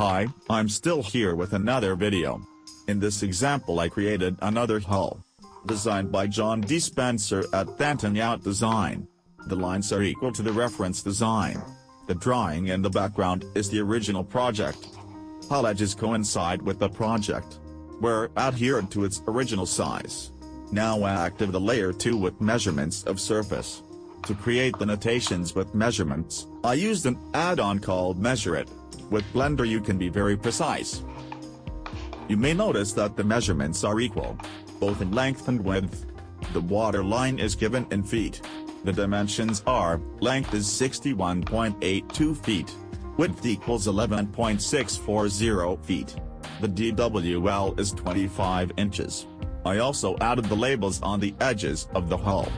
Hi, I'm still here with another video. In this example I created another hull. Designed by John D. Spencer at Thanton Design. The lines are equal to the reference design. The drawing in the background is the original project. Hull edges coincide with the project. Were adhered to its original size. Now I active the layer 2 with measurements of surface. To create the notations with measurements, I used an add-on called MeasureIt. With Blender you can be very precise. You may notice that the measurements are equal, both in length and width. The water line is given in feet. The dimensions are, length is 61.82 feet. Width equals 11.640 feet. The DWL is 25 inches. I also added the labels on the edges of the hull.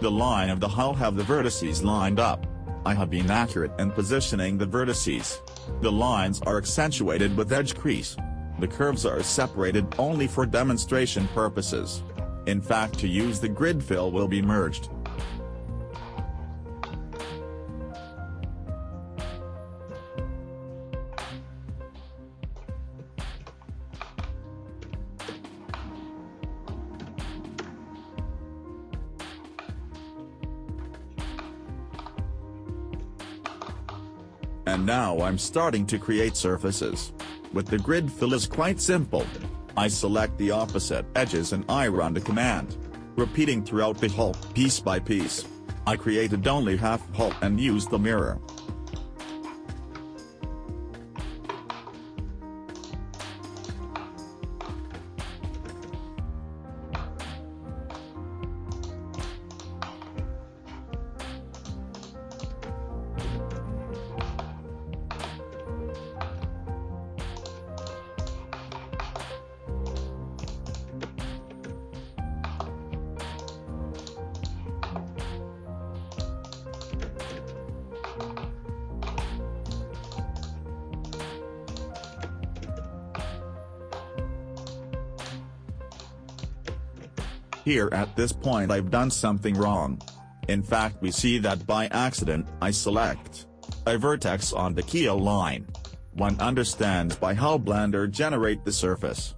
The line of the hull have the vertices lined up. I have been accurate in positioning the vertices. The lines are accentuated with edge crease. The curves are separated only for demonstration purposes. In fact to use the grid fill will be merged. And now I'm starting to create surfaces. With the grid fill is quite simple. I select the opposite edges and I run the command. Repeating throughout the hull, piece by piece. I created only half hull and used the mirror. Here at this point I've done something wrong. In fact we see that by accident I select a vertex on the keel line. One understands by how Blender generate the surface.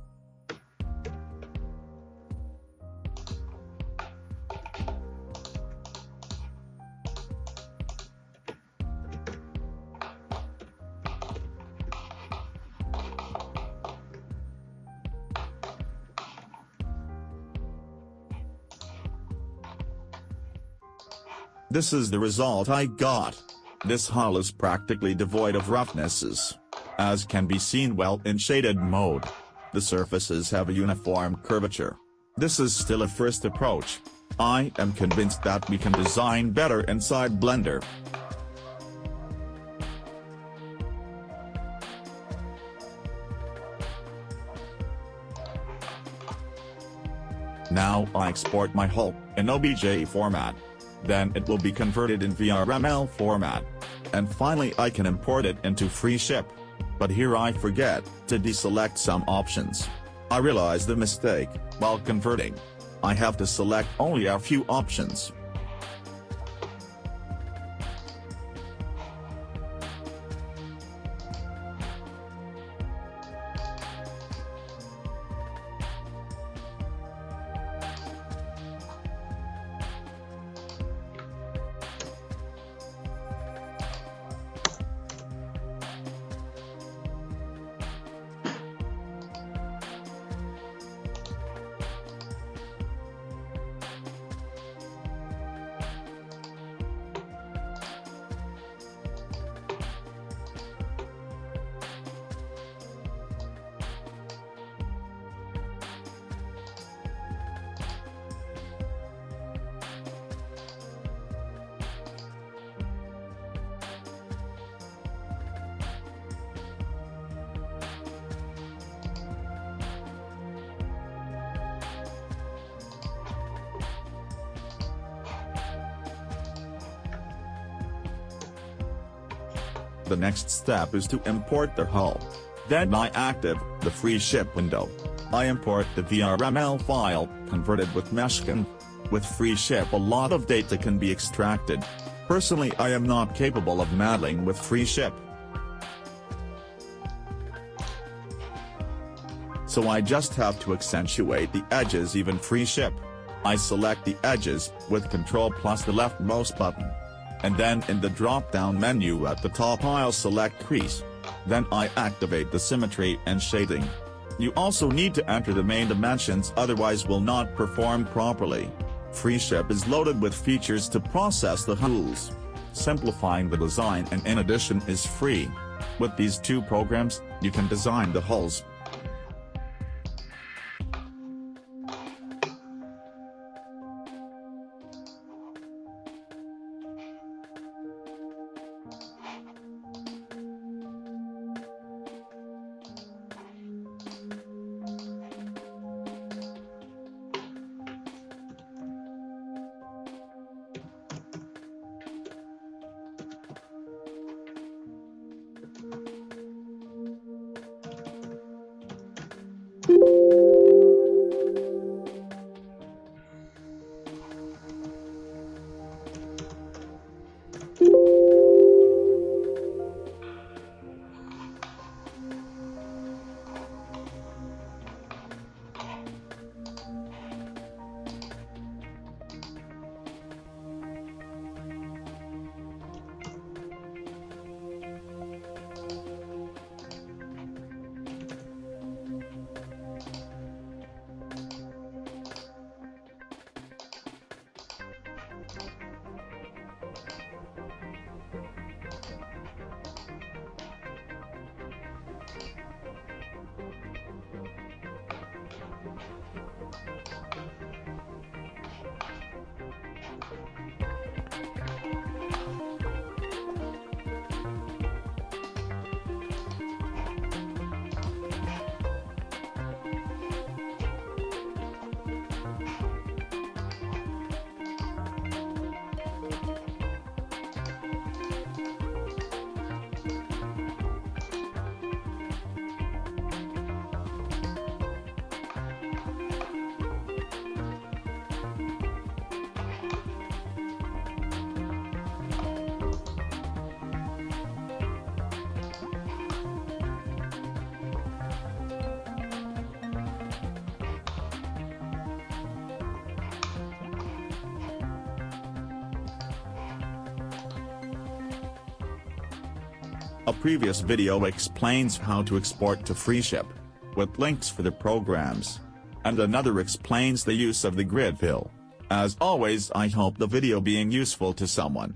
This is the result I got. This hull is practically devoid of roughnesses. As can be seen well in shaded mode. The surfaces have a uniform curvature. This is still a first approach. I am convinced that we can design better inside Blender. Now I export my hull in OBJ format then it will be converted in VRML format. And finally I can import it into FreeShip. But here I forget to deselect some options. I realize the mistake, while converting. I have to select only a few options. The next step is to import the hull. Then I active the FreeShip window. I import the VRML file, converted with Meshkin. With FreeShip a lot of data can be extracted. Personally I am not capable of meddling with FreeShip. so I just have to accentuate the edges even FreeShip. I select the edges, with Ctrl plus the leftmost button. And then in the drop-down menu at the top I'll select crease. Then I activate the symmetry and shading. You also need to enter the main dimensions otherwise will not perform properly. FreeShip is loaded with features to process the hulls. Simplifying the design and in addition is free. With these two programs, you can design the hulls, A previous video explains how to export to FreeShip, with links for the programs. And another explains the use of the grid fill. As always I hope the video being useful to someone.